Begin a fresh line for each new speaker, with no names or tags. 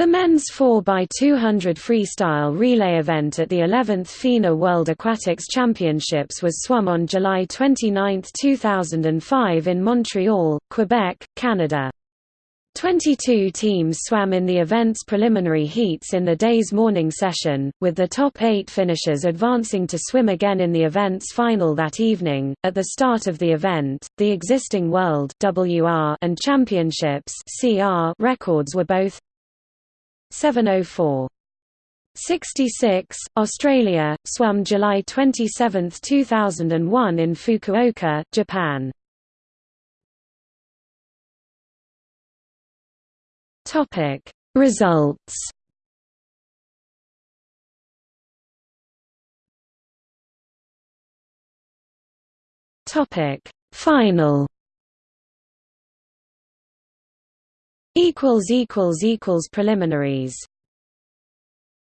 The men's 4x200 freestyle relay event at the 11th FINA World Aquatics Championships was swum on July 29, 2005 in Montreal, Quebec, Canada. 22 teams swam in the event's preliminary heats in the day's morning session, with the top eight finishers advancing to swim again in the event's final that evening. At the start of the event, the existing World WR and Championships CR records were both 704. 66, Australia, swam July 27, 2001 in Fukuoka, Japan. Topic Results Topic Final equals equals equals preliminaries